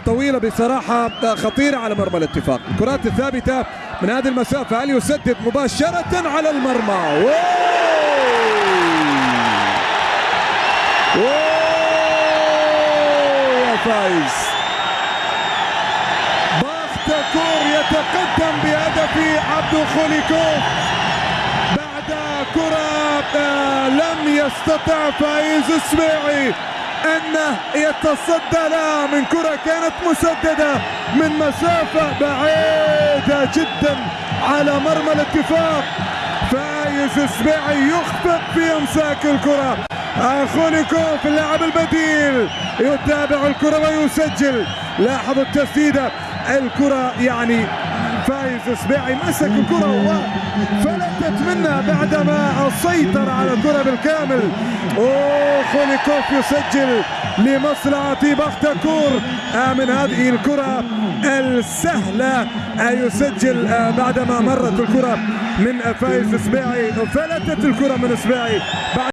طويلة بصراحة خطيرة على مرمى الاتفاق. الكرات الثابتة من هذه المسافة هل يسدد مباشرة على المرمى؟ يا فايز! باختكور يتقدم بهدف عبدو خوليكوف بعد كرة آه، لم يستطع فايز السبيعي انه يتصدى لها من كرة كانت مسددة من مسافة بعيدة جدا على مرمى الاتفاق. فايز السبيعي يخطئ في أمساك الكرة. خوليكوف اللاعب البديل. يتابع الكرة ويسجل. لاحظوا التسديدة. الكرة يعني فايز سبيعي مسك الكرة وفلتت منها بعدما سيطر على الكرة بالكامل. أوه خوليكوف يسجل لمصلحة بختكور من هذه الكرة السهلة يسجل بعدما مرت الكرة من فايز سبيعي فلتت الكرة من بعد